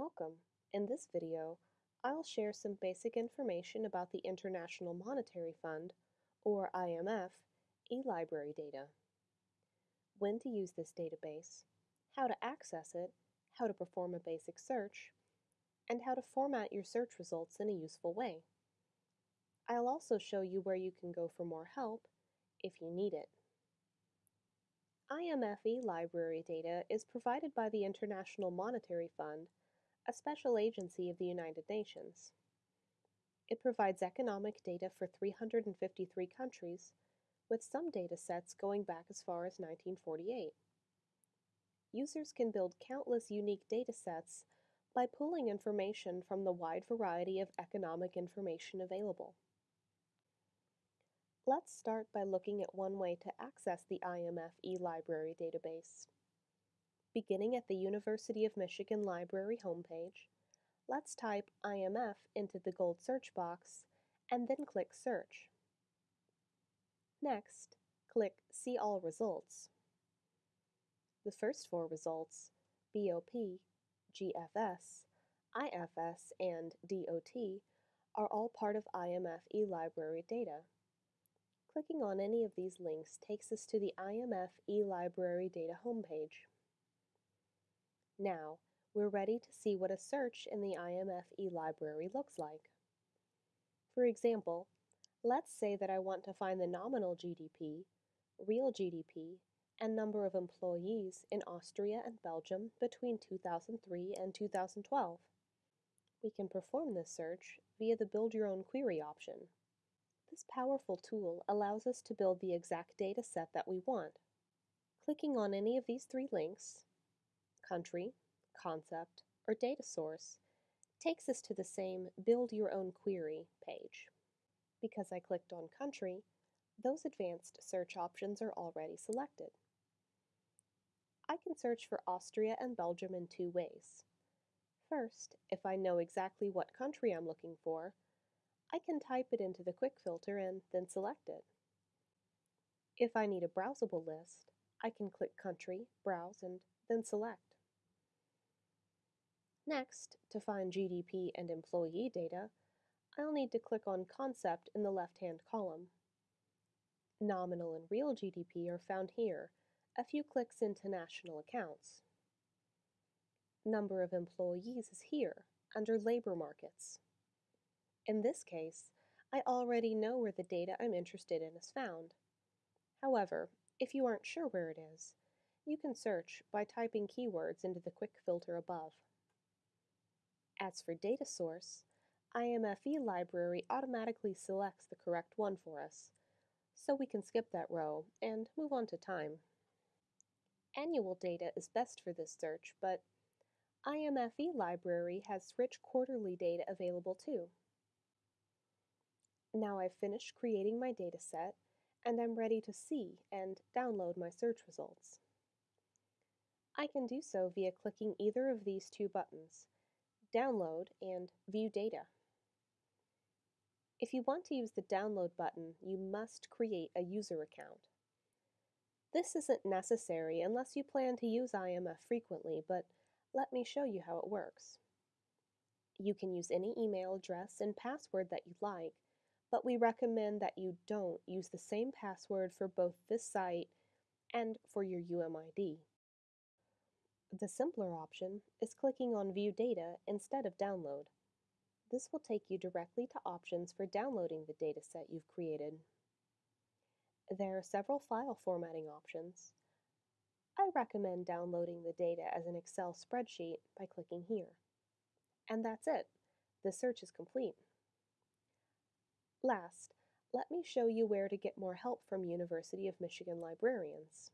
Welcome. In this video, I'll share some basic information about the International Monetary Fund, or IMF, eLibrary data. When to use this database, how to access it, how to perform a basic search, and how to format your search results in a useful way. I'll also show you where you can go for more help if you need it. IMF eLibrary data is provided by the International Monetary Fund a special agency of the United Nations. It provides economic data for 353 countries, with some data sets going back as far as 1948. Users can build countless unique data sets by pulling information from the wide variety of economic information available. Let's start by looking at one way to access the IMF eLibrary database. Beginning at the University of Michigan Library homepage, let's type IMF into the gold search box and then click Search. Next, click See All Results. The first four results, BOP, GFS, IFS, and DOT, are all part of IMF eLibrary data. Clicking on any of these links takes us to the IMF eLibrary data homepage. Now, we're ready to see what a search in the IMF eLibrary looks like. For example, let's say that I want to find the nominal GDP, real GDP, and number of employees in Austria and Belgium between 2003 and 2012. We can perform this search via the Build Your Own Query option. This powerful tool allows us to build the exact data set that we want. Clicking on any of these three links, country, concept, or data source takes us to the same Build Your Own Query page. Because I clicked on country, those advanced search options are already selected. I can search for Austria and Belgium in two ways. First, if I know exactly what country I'm looking for, I can type it into the quick filter and then select it. If I need a browsable list, I can click Country, Browse, and then select. Next, to find GDP and employee data, I'll need to click on Concept in the left-hand column. Nominal and real GDP are found here, a few clicks into national accounts. Number of employees is here, under labor markets. In this case, I already know where the data I'm interested in is found. However, if you aren't sure where it is, you can search by typing keywords into the quick filter above. As for data source, IMF library automatically selects the correct one for us, so we can skip that row and move on to time. Annual data is best for this search, but IMF library has rich quarterly data available too. Now I've finished creating my dataset, and I'm ready to see and download my search results. I can do so via clicking either of these two buttons, Download, and View Data. If you want to use the Download button, you must create a user account. This isn't necessary unless you plan to use IMF frequently, but let me show you how it works. You can use any email address and password that you like, but we recommend that you don't use the same password for both this site and for your UMID. The simpler option is clicking on View Data instead of Download. This will take you directly to options for downloading the dataset you've created. There are several file formatting options. I recommend downloading the data as an Excel spreadsheet by clicking here. And that's it. The search is complete. Last, let me show you where to get more help from University of Michigan librarians.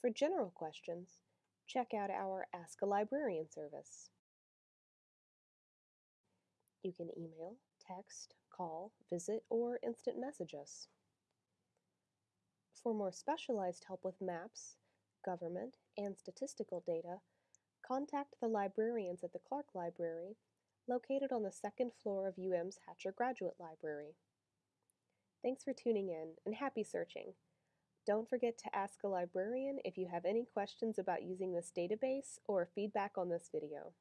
For general questions, check out our Ask a Librarian service. You can email, text, call, visit, or instant message us. For more specialized help with maps, government, and statistical data, contact the librarians at the Clark Library, located on the second floor of UM's Hatcher Graduate Library. Thanks for tuning in, and happy searching! Don't forget to ask a librarian if you have any questions about using this database or feedback on this video.